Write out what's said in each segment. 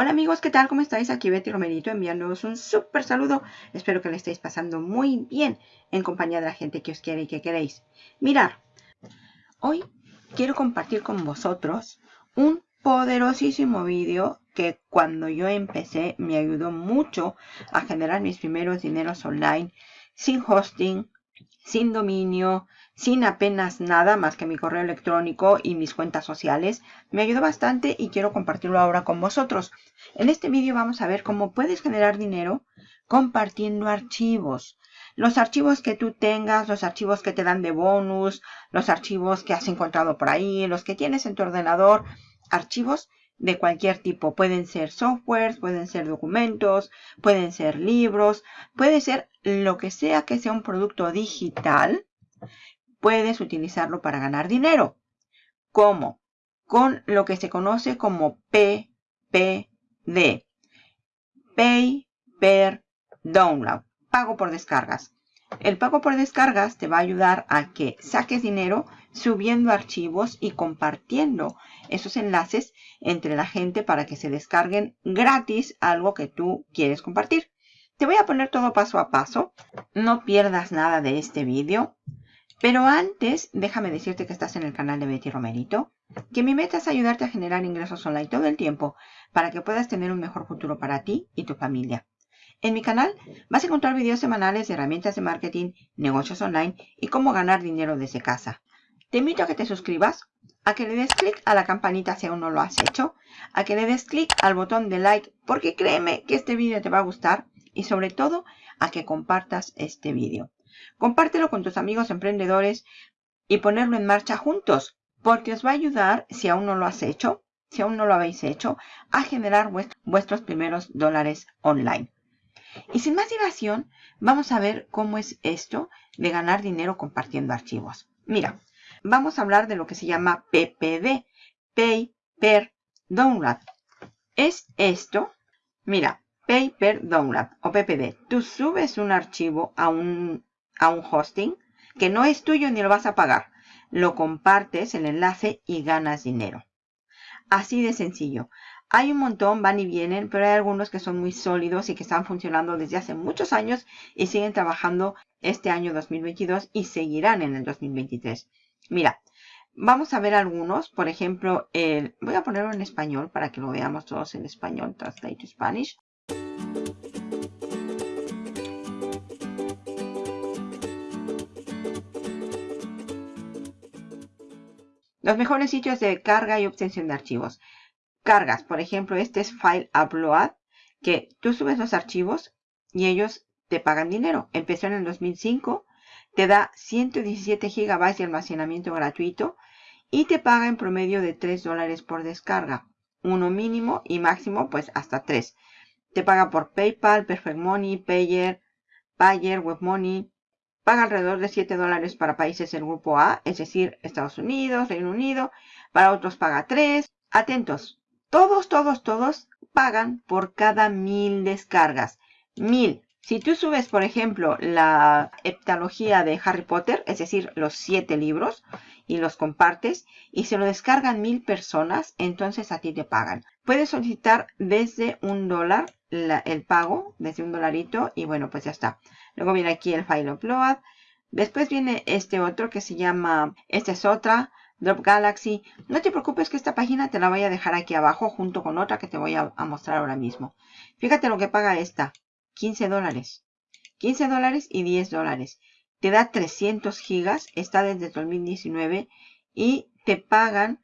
Hola amigos, ¿qué tal? ¿Cómo estáis? Aquí Betty Romerito enviándoos un súper saludo. Espero que le estéis pasando muy bien en compañía de la gente que os quiere y que queréis. Mirar, hoy quiero compartir con vosotros un poderosísimo vídeo que cuando yo empecé me ayudó mucho a generar mis primeros dineros online sin hosting, sin dominio, sin apenas nada más que mi correo electrónico y mis cuentas sociales. Me ayudó bastante y quiero compartirlo ahora con vosotros. En este vídeo vamos a ver cómo puedes generar dinero compartiendo archivos. Los archivos que tú tengas, los archivos que te dan de bonus, los archivos que has encontrado por ahí, los que tienes en tu ordenador, archivos de cualquier tipo. Pueden ser softwares, pueden ser documentos, pueden ser libros, puede ser lo que sea que sea un producto digital. Puedes utilizarlo para ganar dinero. ¿Cómo? Con lo que se conoce como PPD. Pay per Download. Pago por descargas. El pago por descargas te va a ayudar a que saques dinero subiendo archivos y compartiendo esos enlaces entre la gente para que se descarguen gratis algo que tú quieres compartir. Te voy a poner todo paso a paso. No pierdas nada de este vídeo. Pero antes, déjame decirte que estás en el canal de Betty Romerito, que mi meta es ayudarte a generar ingresos online todo el tiempo para que puedas tener un mejor futuro para ti y tu familia. En mi canal vas a encontrar videos semanales de herramientas de marketing, negocios online y cómo ganar dinero desde casa. Te invito a que te suscribas, a que le des clic a la campanita si aún no lo has hecho, a que le des clic al botón de like porque créeme que este vídeo te va a gustar y sobre todo a que compartas este vídeo. Compártelo con tus amigos emprendedores y ponerlo en marcha juntos porque os va a ayudar, si aún no lo has hecho, si aún no lo habéis hecho, a generar vuestros primeros dólares online. Y sin más dilación, vamos a ver cómo es esto de ganar dinero compartiendo archivos. Mira, vamos a hablar de lo que se llama PPD, Pay Per Download. Es esto, mira, Pay Per Download o PPD. Tú subes un archivo a un, a un hosting que no es tuyo ni lo vas a pagar. Lo compartes el enlace y ganas dinero. Así de sencillo. Hay un montón, van y vienen, pero hay algunos que son muy sólidos y que están funcionando desde hace muchos años y siguen trabajando este año 2022 y seguirán en el 2023. Mira, vamos a ver algunos. Por ejemplo, el, voy a ponerlo en español para que lo veamos todos en español. Translate to Spanish. Los mejores sitios de carga y obtención de archivos cargas. Por ejemplo, este es File Upload, que tú subes los archivos y ellos te pagan dinero. Empezó en el 2005, te da 117 GB de almacenamiento gratuito y te paga en promedio de 3 dólares por descarga. Uno mínimo y máximo pues hasta 3. Te paga por PayPal, Perfect Money, Payer, Payer, WebMoney. Paga alrededor de 7 dólares para países del grupo A, es decir, Estados Unidos, Reino Unido. Para otros paga 3. Atentos, todos, todos, todos pagan por cada mil descargas. Mil. Si tú subes, por ejemplo, la heptalogía de Harry Potter, es decir, los siete libros, y los compartes, y se lo descargan mil personas, entonces a ti te pagan. Puedes solicitar desde un dólar el pago, desde un dolarito, y bueno, pues ya está. Luego viene aquí el file upload. Después viene este otro que se llama, esta es otra, Drop Galaxy. No te preocupes que esta página te la voy a dejar aquí abajo junto con otra que te voy a, mostrar ahora mismo. Fíjate lo que paga esta. 15 dólares. 15 dólares y 10 dólares. Te da 300 gigas. Está desde 2019. Y te pagan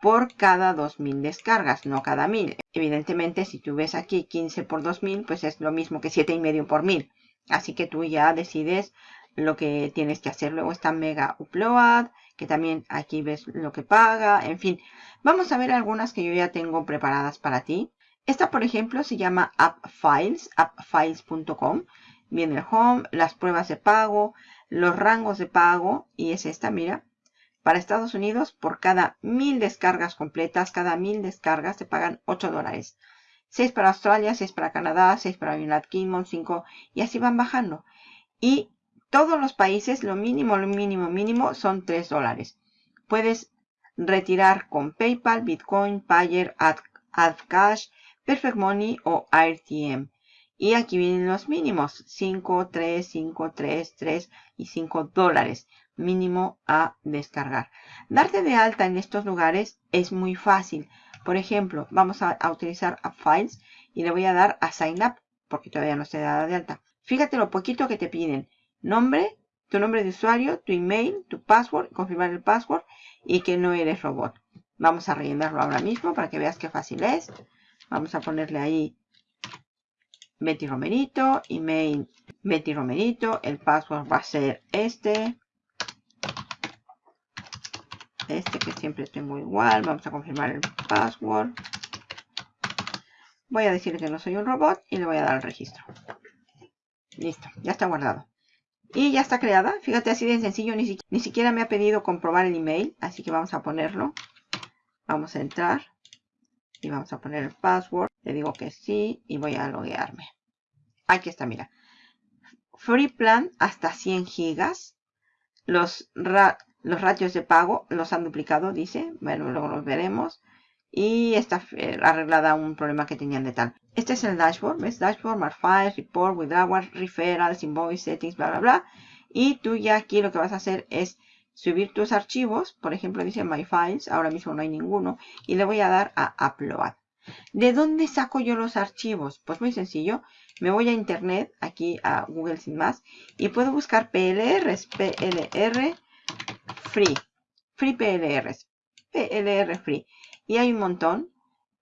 por cada 2000 descargas, no cada 1000. Evidentemente, si tú ves aquí 15 por 2000, pues es lo mismo que 7,5 por 1000. Así que tú ya decides lo que tienes que hacer. Luego está Mega Upload que también aquí ves lo que paga, en fin. Vamos a ver algunas que yo ya tengo preparadas para ti. Esta, por ejemplo, se llama AppFiles, appfiles.com. Viene el home, las pruebas de pago, los rangos de pago, y es esta, mira. Para Estados Unidos, por cada mil descargas completas, cada mil descargas te pagan 8 dólares. 6 para Australia, 6 para Canadá, 6 para United Kingdom, 5 y así van bajando. Y todos los países lo mínimo, lo mínimo, mínimo son 3 dólares. Puedes retirar con PayPal, Bitcoin, Payer, AdCash, Perfect Money o AirTM. Y aquí vienen los mínimos, 5, 3, 5, 3, 3 y 5 dólares mínimo a descargar. Darte de alta en estos lugares es muy fácil. Por ejemplo, vamos a, utilizar a Files y le voy a dar a Sign Up porque todavía no se dada de alta. Fíjate lo poquito que te piden. Nombre, tu nombre de usuario, tu email, tu password, confirmar el password y que no eres robot. Vamos a rellenarlo ahora mismo para que veas qué fácil es. Vamos a ponerle ahí Betty Romerito, email Betty Romerito, el password va a ser este. Este que siempre tengo igual, vamos a confirmar el password. Voy a decir que no soy un robot y le voy a dar el registro. Listo, ya está guardado. Y ya está creada. Fíjate, así de sencillo. Ni, ni siquiera me ha pedido comprobar el email. Así que vamos a ponerlo. Vamos a entrar. Y vamos a poner el password. Le digo que sí y voy a loguearme. Aquí está, mira. Free plan hasta 100 gigas. Los, los ratios de pago los han duplicado, dice. Bueno, luego los veremos. Y está eh, arreglada un problema que tenían de tal. Este es el dashboard. ¿Ves? Dashboard, Mar Files, Report, Withdrawal, Referrals, Invoice, Settings, bla, bla, bla. Y tú ya aquí lo que vas a hacer es subir tus archivos. Por ejemplo, dice My Files. Ahora mismo no hay ninguno. Y le voy a dar a Upload. ¿De dónde saco yo los archivos? Pues muy sencillo. Me voy a internet, aquí a Google sin más, y puedo buscar PLRs, PLR Free, Free PLRs, PLR Free. Y hay un montón,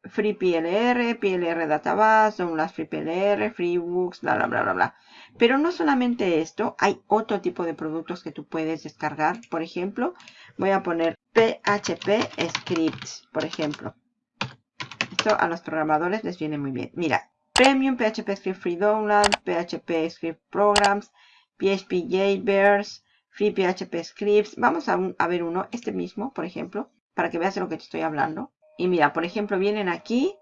Free PLR, PLR Database, las Free PLR, FreeBooks, bla, bla, bla, bla, bla. Pero no solamente esto, hay otro tipo de productos que tú puedes descargar. Por ejemplo, voy a poner PHP Scripts, por ejemplo. Esto a los programadores les viene muy bien. Mira, Premium, PHP Script Free Download, PHP Script Programs, PHP Jailbirds, Free PHP Scripts. Vamos a, ver uno, este mismo, por ejemplo, para que veas de lo que te estoy hablando. Y mira, por ejemplo, vienen aquí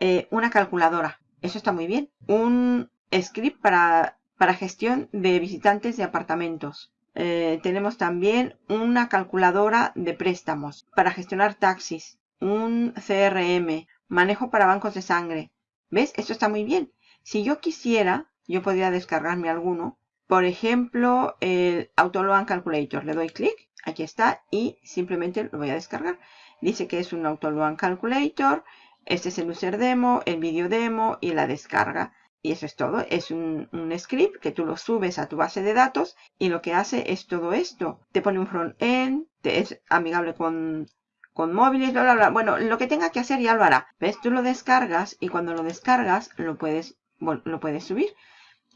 eh, una calculadora. Eso está muy bien. Un script para, para gestión de visitantes de apartamentos. Eh, tenemos también una calculadora de préstamos para gestionar taxis. Un CRM, manejo para bancos de sangre, ¿Ves? Esto está muy bien. Si yo quisiera, yo podría descargarme alguno. Por ejemplo, el Autoloan Calculator. Le doy clic, aquí está, y simplemente lo voy a descargar. Dice que es un Autoloan Calculator. Este es el user demo, el video demo y la descarga. Y eso es todo. Es un, script que tú lo subes a tu base de datos y lo que hace es todo esto. Te pone un front-end, es amigable con con móviles, bla, bla, bla. Bueno, lo que tenga que hacer ya lo hará. ¿Ves? Tú lo descargas y cuando lo descargas lo puedes, lo puedes subir.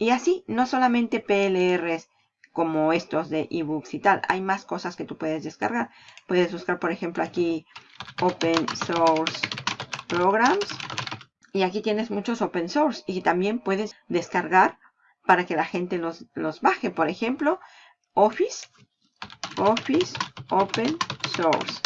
Y así, no solamente PLRs como estos de ebooks y tal. Hay más cosas que tú puedes descargar. Puedes buscar, por ejemplo, aquí Open Source Programs. Y aquí tienes muchos open source. Y también puedes descargar para que la gente los, los baje. Por ejemplo, Office. Office Open Source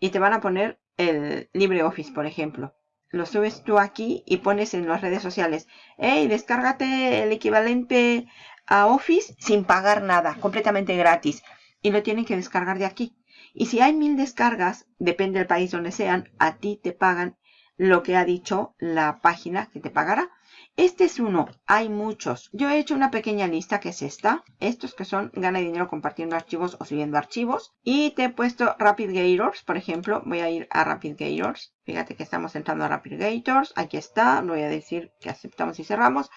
y te van a poner el LibreOffice, por ejemplo. Lo subes tú aquí y pones en las redes sociales, hey, descárgate el equivalente a Office sin pagar nada, completamente gratis. Y lo tienen que descargar de aquí. Y si hay mil descargas, depende del país donde sean, a ti te pagan lo que ha dicho la página que te pagará. Este es uno, hay muchos. Yo he hecho una pequeña lista que es esta. Estos que son gana dinero compartiendo archivos o subiendo archivos. Y te he puesto Rapid Gators, por ejemplo. Voy a ir a Rapid Gators. Fíjate que estamos entrando a Rapid Gators. Aquí está. Voy a decir que aceptamos y cerramos.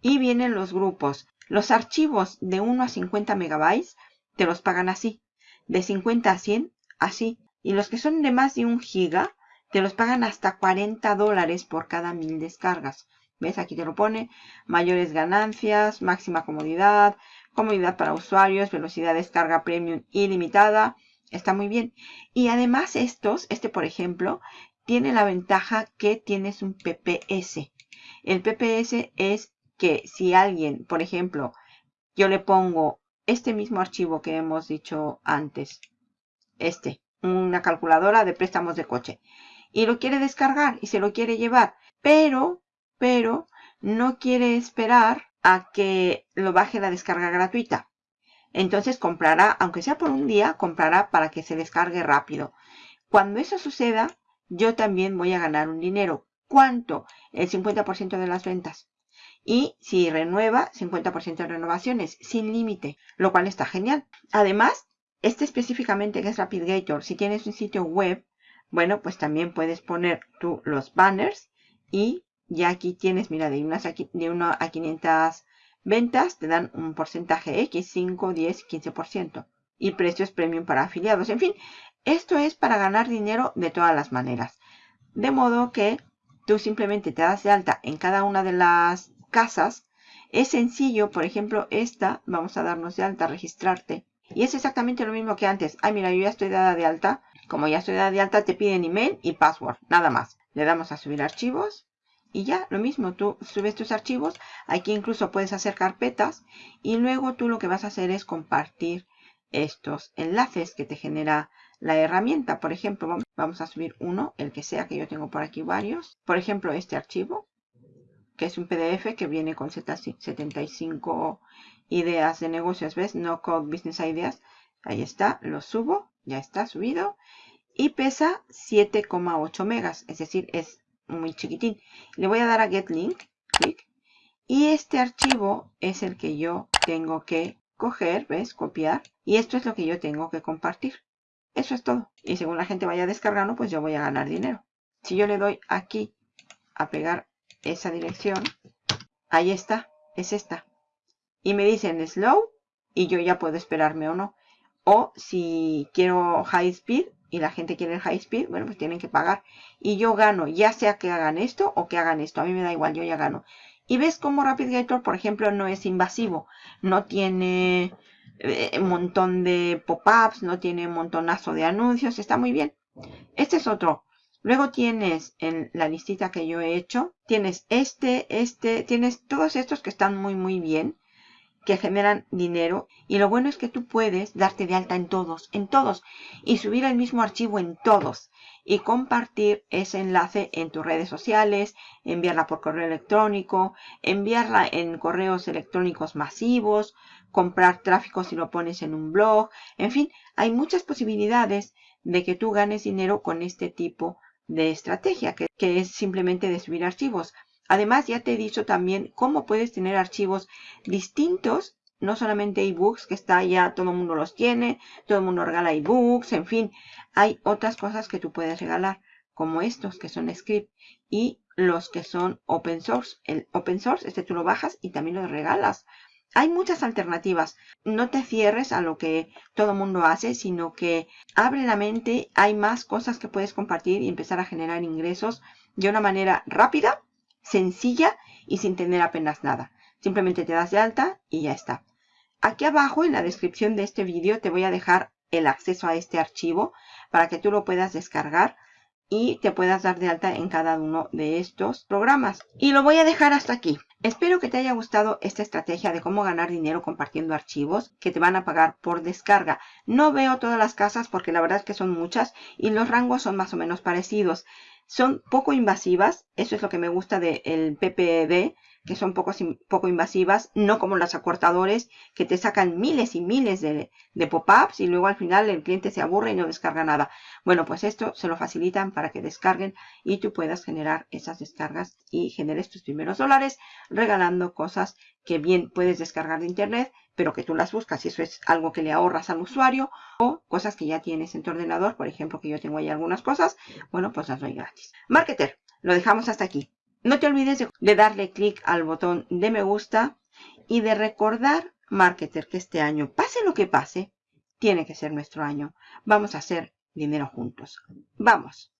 Y vienen los grupos. Los archivos de 1 a 50 megabytes te los pagan así. De 50 a 100, así. Y los que son de más de un giga, te los pagan hasta 40 dólares por cada mil descargas. ¿Ves? Aquí te lo pone. Mayores ganancias, máxima comodidad, comodidad para usuarios, velocidad de descarga premium ilimitada. Está muy bien. Y además estos, este por ejemplo, tiene la ventaja que tienes un PPS. El PPS es que si alguien, por ejemplo, yo le pongo este mismo archivo que hemos dicho antes, este, una calculadora de préstamos de coche, y lo quiere descargar y se lo quiere llevar, pero pero no quiere esperar a que lo baje la descarga gratuita. Entonces comprará, aunque sea por un día, comprará para que se descargue rápido. Cuando eso suceda, yo también voy a ganar un dinero. ¿Cuánto? El 50% de las ventas. Y si renueva, 50% de renovaciones, sin límite, lo cual está genial. Además, este específicamente que es RapidGator, si tienes un sitio web, bueno, pues también puedes poner tú los banners y ya aquí tienes, mira, de 1 de a 500 ventas te dan un porcentaje X, 5, 10, 15%. Y precios premium para afiliados. En fin, esto es para ganar dinero de todas las maneras. De modo que tú simplemente te das de alta en cada una de las casas. Es sencillo, por ejemplo, esta, vamos a darnos de alta, registrarte. Y es exactamente lo mismo que antes. Ay, mira, yo ya estoy dada de alta. Como ya estoy dada de alta, te piden email y password, nada más. Le damos a subir archivos y ya, lo mismo, tú subes tus archivos. Aquí incluso puedes hacer carpetas y luego tú lo que vas a hacer es compartir estos enlaces que te genera la herramienta. Por ejemplo, vamos a subir uno, el que sea, que yo tengo por aquí varios. Por ejemplo, este archivo, que es un PDF que viene con 75 ideas de negocios, ¿ves? No Code Business Ideas. Ahí está, lo subo, ya está subido. Y pesa 7,8 megas, es decir, es muy chiquitín. Le voy a dar a Get Link, clic. Y este archivo es el que yo tengo que coger, ¿ves? Copiar. Y esto es lo que yo tengo que compartir. Eso es todo. Y según la gente vaya descargando, pues yo voy a ganar dinero. Si yo le doy aquí a pegar esa dirección, ahí está, es esta. Y me dicen slow y yo ya puedo esperarme o no. O si quiero high speed, y la gente quiere el high speed, bueno, pues tienen que pagar. Y yo gano, ya sea que hagan esto o que hagan esto. A mí me da igual, yo ya gano. Y ves cómo RapidGator, por ejemplo, no es invasivo. No tiene eh, un montón de pop-ups, no tiene un montonazo de anuncios. Está muy bien. Este es otro. Luego tienes en la listita que yo he hecho, tienes este, este, tienes todos estos que están muy, muy bien que generan dinero y lo bueno es que tú puedes darte de alta en todos, en todos y subir el mismo archivo en todos y compartir ese enlace en tus redes sociales, enviarla por correo electrónico, enviarla en correos electrónicos masivos, comprar tráfico si lo pones en un blog, en fin, hay muchas posibilidades de que tú ganes dinero con este tipo de estrategia que, es simplemente de subir archivos. Además, ya te he dicho también cómo puedes tener archivos distintos, no solamente ebooks, que está ya, todo el mundo los tiene, todo el mundo regala ebooks, en fin, hay otras cosas que tú puedes regalar, como estos que son script y los que son open source. El open source, este tú lo bajas y también lo regalas. Hay muchas alternativas. No te cierres a lo que todo el mundo hace, sino que abre la mente. Hay más cosas que puedes compartir y empezar a generar ingresos de una manera rápida sencilla y sin tener apenas nada. Simplemente te das de alta y ya está. Aquí abajo en la descripción de este vídeo te voy a dejar el acceso a este archivo para que tú lo puedas descargar y te puedas dar de alta en cada uno de estos programas. Y lo voy a dejar hasta aquí. Espero que te haya gustado esta estrategia de cómo ganar dinero compartiendo archivos que te van a pagar por descarga. No veo todas las casas porque la verdad es que son muchas y los rangos son más o menos parecidos. Son poco invasivas, eso es lo que me gusta del PPD, que son poco, poco invasivas, no como las acortadores que te sacan miles y miles de, de pop-ups y luego al final el cliente se aburre y no descarga nada. Bueno, pues esto se lo facilitan para que descarguen y tú puedas generar esas descargas y generes tus primeros dólares regalando cosas que bien puedes descargar de internet, pero que tú las buscas y eso es algo que le ahorras al usuario o cosas que ya tienes en tu ordenador, por ejemplo, que yo tengo ahí algunas cosas, bueno, pues las doy gratis. Marketer, lo dejamos hasta aquí. No te olvides de, darle clic al botón de me gusta y de recordar, Marketer, que este año, pase lo que pase, tiene que ser nuestro año. Vamos a hacer dinero juntos. ¡Vamos!